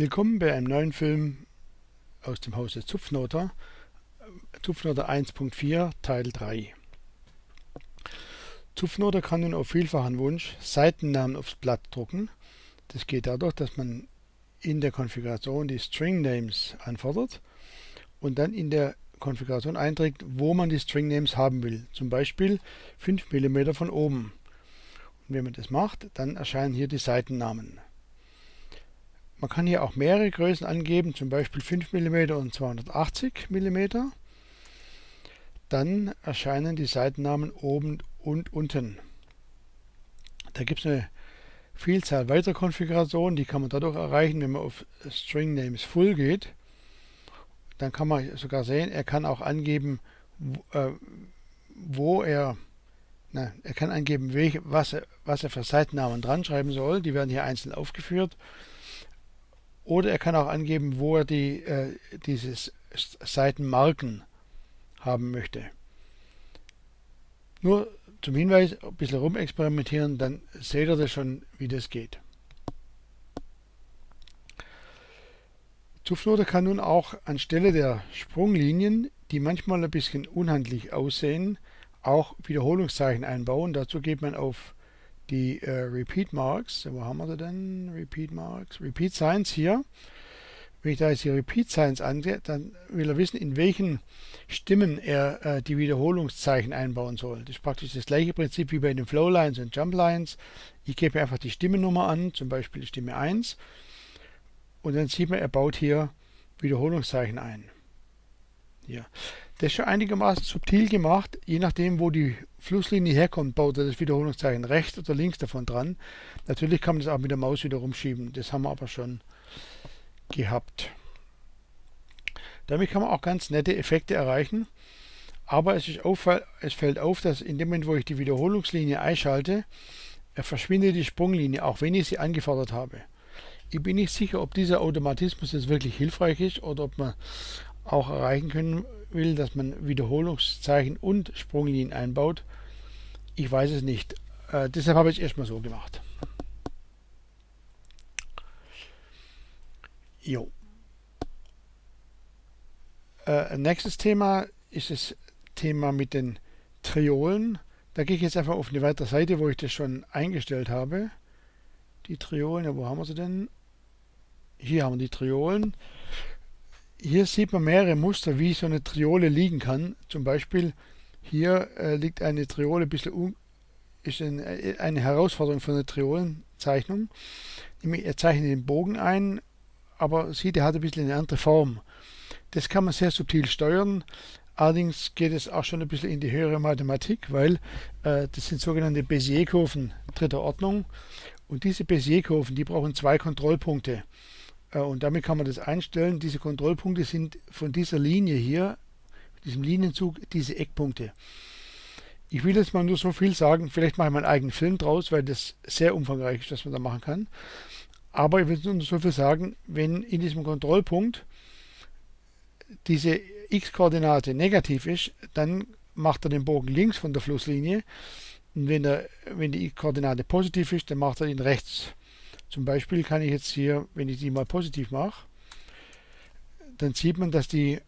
Willkommen bei einem neuen Film aus dem Hause Zupfnoter, Zupfnoter 1.4 Teil 3. Zupfnoter kann nun auf vielfachen Wunsch Seitennamen aufs Blatt drucken. Das geht dadurch, dass man in der Konfiguration die String Names anfordert und dann in der Konfiguration einträgt, wo man die String Names haben will. Zum Beispiel 5 mm von oben. Und wenn man das macht, dann erscheinen hier die Seitennamen. Man kann hier auch mehrere Größen angeben, zum Beispiel 5 mm und 280 mm. Dann erscheinen die Seitennamen oben und unten. Da gibt es eine Vielzahl weiterer Konfigurationen, die kann man dadurch erreichen, wenn man auf String Names Full geht. Dann kann man sogar sehen, er kann auch angeben, wo, äh, er, na, er kann angeben, welche, was, er, was er für Seitennamen dran schreiben soll. Die werden hier einzeln aufgeführt. Oder er kann auch angeben, wo er die, äh, dieses Seitenmarken haben möchte. Nur zum Hinweis, ein bisschen rumexperimentieren, dann seht ihr das schon, wie das geht. Zufloater kann nun auch anstelle der Sprunglinien, die manchmal ein bisschen unhandlich aussehen, auch Wiederholungszeichen einbauen. Dazu geht man auf die äh, Repeat Marks. Wo haben wir sie denn? Repeat Marks. Repeat Signs hier. Wenn ich da jetzt die Repeat Signs angehe, dann will er wissen, in welchen Stimmen er äh, die Wiederholungszeichen einbauen soll. Das ist praktisch das gleiche Prinzip wie bei den Flow Lines und Jump Lines. Ich gebe einfach die Stimmennummer an, zum Beispiel die Stimme 1. Und dann sieht man, er baut hier Wiederholungszeichen ein. Hier. Das ist schon einigermaßen subtil gemacht. Je nachdem, wo die Flusslinie herkommt, baut er das Wiederholungszeichen rechts oder links davon dran. Natürlich kann man das auch mit der Maus wieder rumschieben. Das haben wir aber schon gehabt. Damit kann man auch ganz nette Effekte erreichen. Aber es, auffall, es fällt auf, dass in dem Moment, wo ich die Wiederholungslinie einschalte, verschwindet die Sprunglinie, auch wenn ich sie angefordert habe. Ich bin nicht sicher, ob dieser Automatismus jetzt wirklich hilfreich ist oder ob man auch erreichen können will, dass man Wiederholungszeichen und Sprunglinien einbaut. Ich weiß es nicht. Äh, deshalb habe ich es erstmal so gemacht. Jo. Äh, nächstes Thema ist das Thema mit den Triolen. Da gehe ich jetzt einfach auf eine weitere Seite, wo ich das schon eingestellt habe. Die Triolen, ja, wo haben wir sie denn? Hier haben wir die Triolen hier sieht man mehrere Muster, wie so eine Triole liegen kann. Zum Beispiel hier äh, liegt eine Triole ein bisschen ist ein, äh, eine Herausforderung für eine Triolenzeichnung. Er zeichnet den Bogen ein, aber sieht, er hat ein bisschen eine andere Form. Das kann man sehr subtil steuern. Allerdings geht es auch schon ein bisschen in die höhere Mathematik, weil äh, das sind sogenannte Bézier-Kurven dritter Ordnung. Und diese Bézier-Kurven, die brauchen zwei Kontrollpunkte. Äh, und damit kann man das einstellen. Diese Kontrollpunkte sind von dieser Linie hier, diesem Linienzug, diese Eckpunkte. Ich will jetzt mal nur so viel sagen, vielleicht mache ich meinen eigenen Film draus, weil das sehr umfangreich ist, was man da machen kann. Aber ich will nur so viel sagen, wenn in diesem Kontrollpunkt diese x-Koordinate negativ ist, dann macht er den Bogen links von der Flusslinie. Und wenn, er, wenn die x-Koordinate positiv ist, dann macht er ihn rechts. Zum Beispiel kann ich jetzt hier, wenn ich die mal positiv mache, dann sieht man, dass die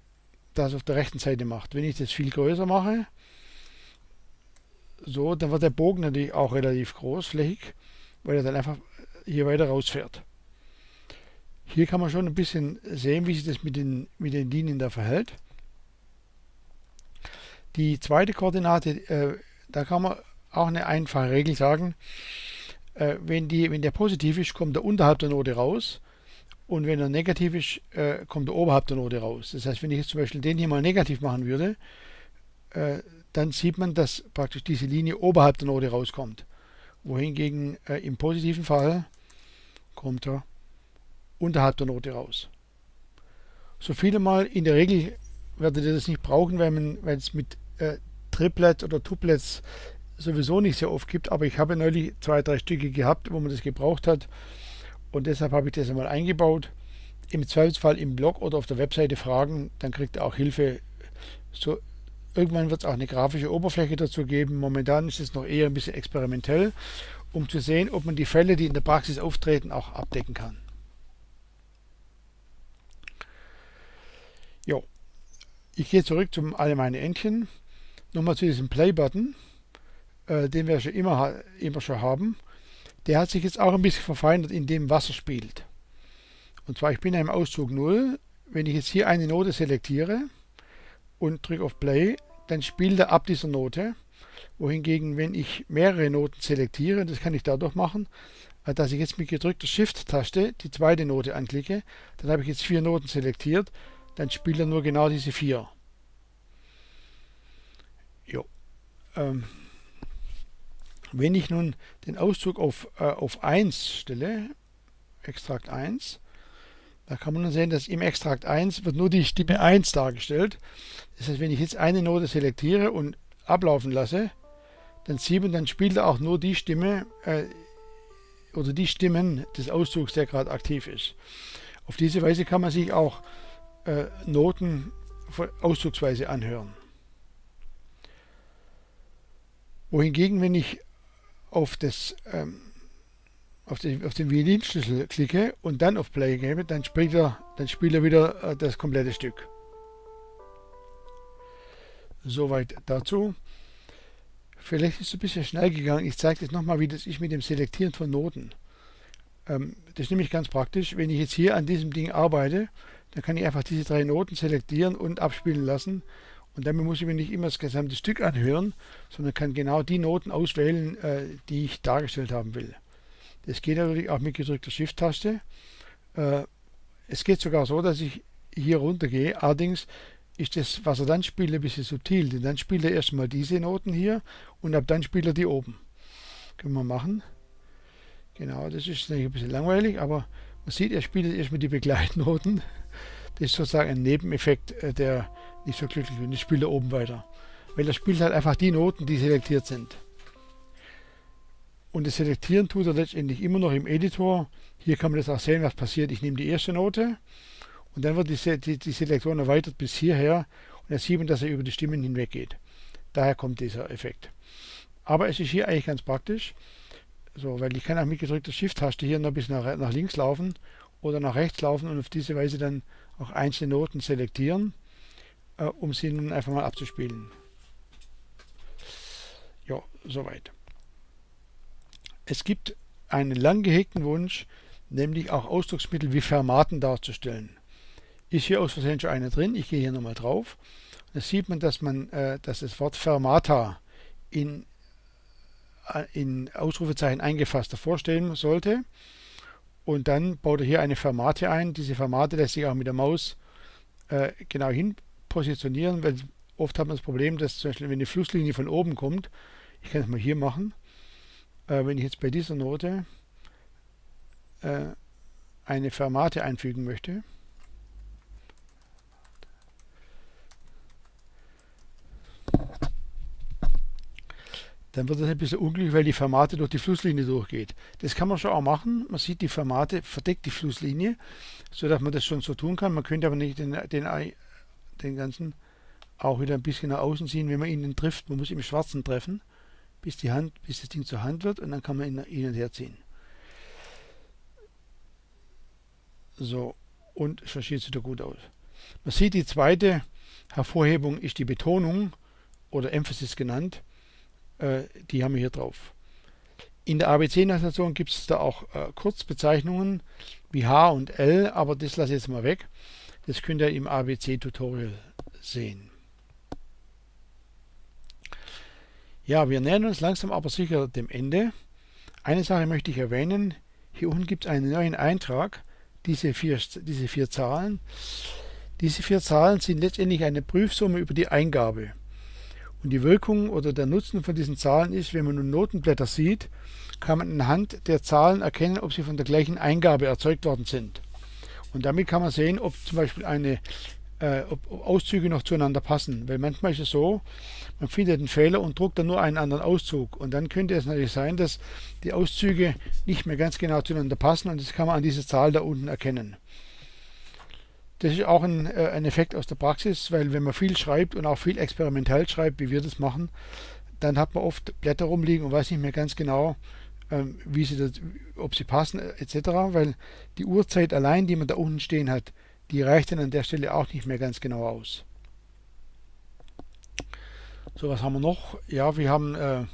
das auf der rechten Seite macht. Wenn ich das viel größer mache, so, dann wird der Bogen natürlich auch relativ großflächig, weil er dann einfach hier weiter rausfährt. Hier kann man schon ein bisschen sehen, wie sich das mit den, mit den Linien da verhält. Die zweite Koordinate, äh, da kann man auch eine einfache Regel sagen äh, wenn, die, wenn der positiv ist, kommt er unterhalb der Note raus. Und wenn er negativ ist, äh, kommt er oberhalb der Note raus. Das heißt, wenn ich jetzt zum Beispiel den hier mal negativ machen würde, äh, dann sieht man, dass praktisch diese Linie oberhalb der Note rauskommt. Wohingegen äh, im positiven Fall kommt er unterhalb der Note raus. So viele Mal in der Regel werdet ihr das nicht brauchen, weil es mit äh, Triplets oder Tuplets sowieso nicht sehr oft gibt, aber ich habe neulich zwei, drei Stücke gehabt, wo man das gebraucht hat und deshalb habe ich das einmal eingebaut. Im Zweifelsfall im Blog oder auf der Webseite fragen, dann kriegt ihr auch Hilfe. So, irgendwann wird es auch eine grafische Oberfläche dazu geben. Momentan ist es noch eher ein bisschen experimentell, um zu sehen, ob man die Fälle, die in der Praxis auftreten, auch abdecken kann. Jo, ich gehe zurück zum alle meine Entchen. Nochmal zu diesem Play-Button, äh, den wir schon immer, immer schon haben. Der hat sich jetzt auch ein bisschen verfeinert, indem Wasser spielt. Und zwar, ich bin im Auszug 0. Wenn ich jetzt hier eine Note selektiere und drücke auf Play, dann spielt er ab dieser Note. Wohingegen, wenn ich mehrere Noten selektiere, das kann ich dadurch machen, äh, dass ich jetzt mit gedrückter Shift-Taste die zweite Note anklicke, dann habe ich jetzt vier Noten selektiert, dann spielt er nur genau diese vier. Jo. Ähm, wenn ich nun den Auszug auf, äh, auf 1 stelle, Extrakt 1, da kann man sehen, dass im Extrakt 1 wird nur die Stimme 1 dargestellt. Das heißt, wenn ich jetzt eine Note selektiere und ablaufen lasse, dann sieht man, dann spielt er auch nur die Stimme äh, oder die Stimmen des Auszugs, der gerade aktiv ist. Auf diese Weise kann man sich auch äh, Noten auszugsweise anhören. Wohingegen, wenn ich auf, das, ähm, auf, den, auf den Violinschlüssel klicke und dann auf Play gebe, dann spielt er, dann spielt er wieder äh, das komplette Stück. Soweit dazu. Vielleicht ist es ein bisschen schnell gegangen. Ich zeige jetzt nochmal, wie das ist mit dem Selektieren von Noten. Ähm, das ist nämlich ganz praktisch. Wenn ich jetzt hier an diesem Ding arbeite, dann kann ich einfach diese drei Noten selektieren und abspielen lassen. Und damit muss ich mir nicht immer das gesamte Stück anhören, sondern kann genau die Noten auswählen, äh, die ich dargestellt haben will. Das geht natürlich auch mit gedrückter Shift-Taste. Äh, es geht sogar so, dass ich hier runter gehe. Allerdings ist das, was er dann spielt, ein bisschen subtil. Denn dann spielt er erstmal diese Noten hier und ab dann spielt er die oben. Können wir machen. Genau, das ist ein bisschen langweilig, aber man sieht, er spielt erstmal die Begleitnoten. Das ist sozusagen ein Nebeneffekt, äh, der nicht so glücklich wird. Ich spiele oben weiter. Weil er spielt halt einfach die Noten, die selektiert sind. Und das Selektieren tut er letztendlich immer noch im Editor. Hier kann man das auch sehen, was passiert. Ich nehme die erste Note und dann wird die, die, die Selektion erweitert bis hierher und dann sieht man, dass er über die Stimmen hinweg geht. Daher kommt dieser Effekt. Aber es ist hier eigentlich ganz praktisch, so, weil ich kann auch mit gedrückter Shift-Taste hier noch ein bisschen nach, nach links laufen oder nach rechts laufen und auf diese Weise dann auch einzelne Noten selektieren, äh, um sie nun einfach mal abzuspielen. Ja, soweit. Es gibt einen lang gehegten Wunsch, nämlich auch Ausdrucksmittel wie Fermaten darzustellen ist hier aus Versehen schon eine drin. Ich gehe hier nochmal drauf. Da sieht man, dass man äh, dass das Wort Fermata in, äh, in Ausrufezeichen eingefasst vorstellen sollte. Und dann baut er hier eine Fermate ein. Diese Fermate lässt sich auch mit der Maus äh, genau hin positionieren, weil oft hat man das Problem, dass zum Beispiel, wenn eine Flusslinie von oben kommt, ich kann es mal hier machen, äh, wenn ich jetzt bei dieser Note äh, eine Fermate einfügen möchte, dann wird das ein bisschen unglücklich, weil die Fermate durch die Flusslinie durchgeht. Das kann man schon auch machen. Man sieht, die Fermate verdeckt die Flusslinie, sodass man das schon so tun kann. Man könnte aber nicht den, den, den ganzen auch wieder ein bisschen nach außen ziehen, wenn man ihn trifft. Man muss im Schwarzen treffen, bis, die Hand, bis das Ding zur Hand wird und dann kann man ihn hin und her ziehen. So, und schon sieht es wieder gut aus. Man sieht, die zweite Hervorhebung ist die Betonung oder Emphasis genannt äh, die haben wir hier drauf. In der ABC-Notation gibt es da auch äh, Kurzbezeichnungen wie H und L, aber das lasse ich jetzt mal weg. Das könnt ihr im ABC-Tutorial sehen. Ja, wir nähern uns langsam aber sicher dem Ende. Eine Sache möchte ich erwähnen. Hier unten gibt es einen neuen Eintrag, diese vier, diese vier Zahlen. Diese vier Zahlen sind letztendlich eine Prüfsumme über die Eingabe. Und die Wirkung oder der Nutzen von diesen Zahlen ist, wenn man nun Notenblätter sieht, kann man anhand der Zahlen erkennen, ob sie von der gleichen Eingabe erzeugt worden sind. Und damit kann man sehen, ob zum Beispiel eine, äh, ob Auszüge noch zueinander passen. Weil manchmal ist es so, man findet einen Fehler und druckt dann nur einen anderen Auszug. Und dann könnte es natürlich sein, dass die Auszüge nicht mehr ganz genau zueinander passen und das kann man an dieser Zahl da unten erkennen. Das ist auch ein, äh, ein Effekt aus der Praxis, weil wenn man viel schreibt und auch viel experimentell schreibt, wie wir das machen, dann hat man oft Blätter rumliegen und weiß nicht mehr ganz genau, ähm, wie sie das, ob sie passen etc., weil die Uhrzeit allein, die man da unten stehen hat, die reicht dann an der Stelle auch nicht mehr ganz genau aus. So, was haben wir noch? Ja, wir haben äh,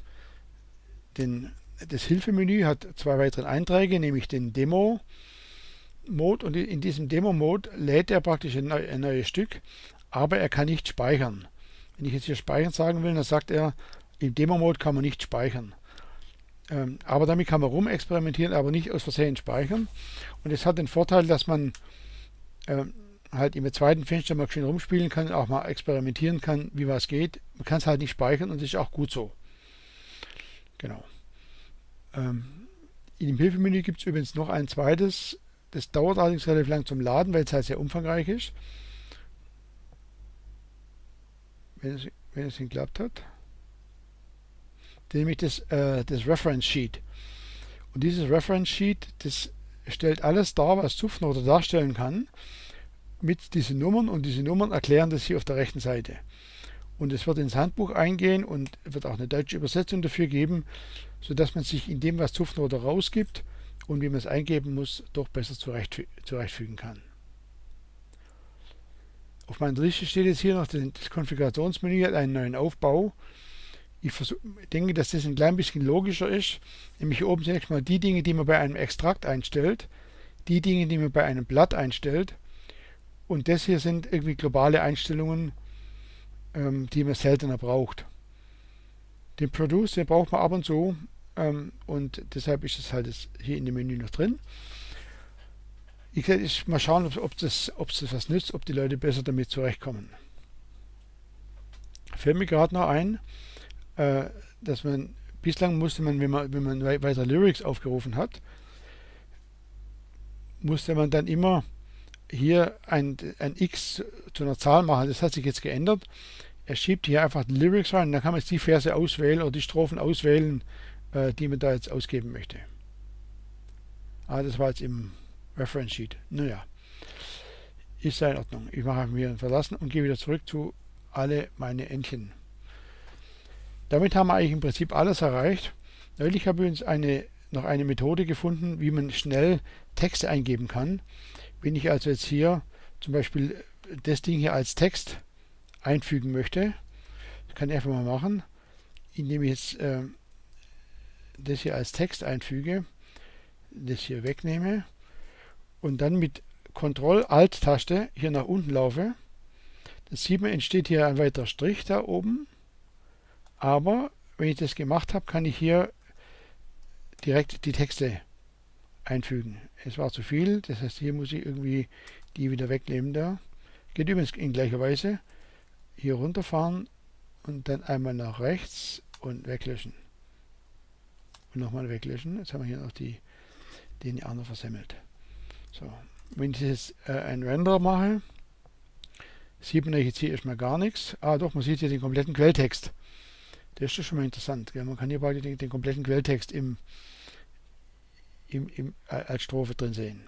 den, das Hilfemenü hat zwei weitere Einträge, nämlich den Demo-Mode und in diesem Demo-Mode lädt er praktisch ein, ein neues Stück, aber er kann nicht speichern. Wenn ich jetzt hier speichern sagen will, dann sagt er, im Demo-Mode kann man nicht speichern. Ähm, aber damit kann man rumexperimentieren, aber nicht aus Versehen speichern. Und es hat den Vorteil, dass man ähm, halt im zweiten Fenster mal schön rumspielen kann, auch mal experimentieren kann, wie was geht. Man kann es halt nicht speichern und das ist auch gut so. Genau. Ähm, in dem Hilfemenü gibt es übrigens noch ein zweites. Das dauert allerdings relativ lang zum Laden, weil es halt sehr umfangreich ist. Wenn es, wenn es geklappt hat. Nämlich das, äh, das Reference Sheet. Und dieses Reference Sheet, das stellt alles dar, was Zupfnote darstellen kann mit diesen Nummern und diese Nummern erklären das hier auf der rechten Seite. Und es wird ins Handbuch eingehen und wird auch eine deutsche Übersetzung dafür geben, sodass man sich in dem, was Zupfnote rausgibt und wie man es eingeben muss, doch besser zurechtfügen kann. Auf meiner Liste steht jetzt hier noch das Konfigurationsmenü, hat einen neuen Aufbau. Ich denke, dass das ein klein bisschen logischer ist. Nämlich hier oben zunächst mal die Dinge, die man bei einem Extrakt einstellt, die Dinge, die man bei einem Blatt einstellt und das hier sind irgendwie globale Einstellungen, ähm, die man seltener braucht. Den Produce, den braucht man ab und zu ähm, und deshalb ist es halt hier in dem Menü noch drin. Ich werde mal schauen, ob, ob, das, ob das was nützt, ob die Leute besser damit zurechtkommen. Fällt mir gerade noch ein, äh, dass man bislang musste man, wenn man, wenn man weiter Lyrics aufgerufen hat, musste man dann immer hier ein, ein x zu einer Zahl machen. Das hat sich jetzt geändert. Er schiebt hier einfach die Lyrics rein. Dann kann man jetzt die Verse auswählen oder die Strophen auswählen, äh, die man da jetzt ausgeben möchte. Ah, das war jetzt im Reference Sheet. Naja, ist ja in Ordnung. Ich mache mir verlassen und gehe wieder zurück zu alle meine Entchen. Damit haben wir eigentlich im Prinzip alles erreicht. Neulich habe ich uns eine, noch eine Methode gefunden, wie man schnell Texte eingeben kann. Wenn ich also jetzt hier zum Beispiel das Ding hier als Text einfügen möchte, das kann ich einfach mal machen, indem ich jetzt äh, das hier als Text einfüge, das hier wegnehme und dann mit Ctrl-Alt-Taste hier nach unten laufe. Das sieht man, entsteht hier ein weiterer Strich da oben. Aber wenn ich das gemacht habe, kann ich hier direkt die Texte einfügen. Es war zu viel, das heißt, hier muss ich irgendwie die wieder wegnehmen da. Geht übrigens in gleicher Weise. Hier runterfahren und dann einmal nach rechts und weglöschen. Und nochmal weglöschen. Jetzt haben wir hier noch die, den anderen versemmelt. So, wenn ich jetzt äh, ein Render mache, sieht man jetzt hier erstmal gar nichts. Ah doch, man sieht hier den kompletten Quelltext. Das ist schon mal interessant. Gell? Man kann hier bald den, den kompletten Quelltext im, im, im, als Strophe drin sehen.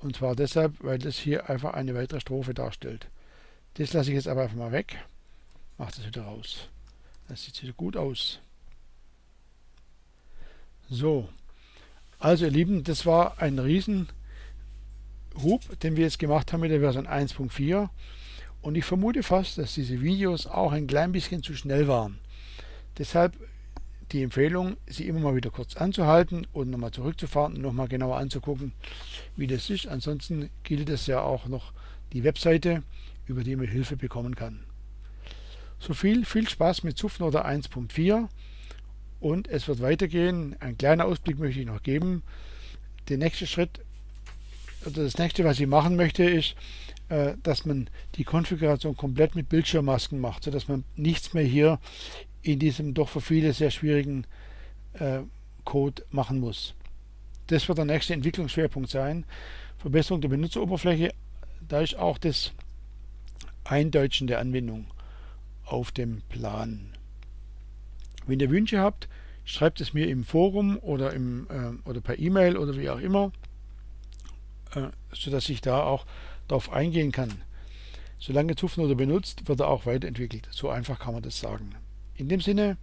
Und zwar deshalb, weil das hier einfach eine weitere Strophe darstellt. Das lasse ich jetzt aber einfach mal weg. Mache das wieder raus. Das sieht wieder gut aus. So. Also ihr Lieben, das war ein riesen Hub, den wir jetzt gemacht haben mit der Version 1.4. Und ich vermute fast, dass diese Videos auch ein klein bisschen zu schnell waren. Deshalb die Empfehlung, sie immer mal wieder kurz anzuhalten und nochmal zurückzufahren und nochmal genauer anzugucken, wie das ist. Ansonsten gilt es ja auch noch die Webseite, über die man Hilfe bekommen kann. So viel, viel Spaß mit Zupfnote 1.4 und es wird weitergehen. Ein kleiner Ausblick möchte ich noch geben. Der nächste Schritt, oder das nächste, was ich machen möchte, ist, dass man die Konfiguration komplett mit Bildschirmmasken macht, sodass man nichts mehr hier in diesem doch für viele sehr schwierigen äh, Code machen muss. Das wird der nächste Entwicklungsschwerpunkt sein. Verbesserung der Benutzeroberfläche, da ist auch das Eindeutschen der Anwendung auf dem Plan. Wenn ihr Wünsche habt, schreibt es mir im Forum oder, im, äh, oder per E-Mail oder wie auch immer, äh, sodass ich da auch darauf eingehen kann. Solange Zufnote benutzt, wird er auch weiterentwickelt. So einfach kann man das sagen. In dem Sinne,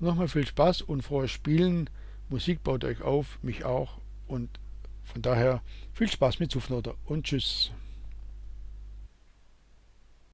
nochmal viel Spaß und frohes Spielen. Musik baut euch auf, mich auch und Von daher viel Spaß mit Zufnoter und tschüss.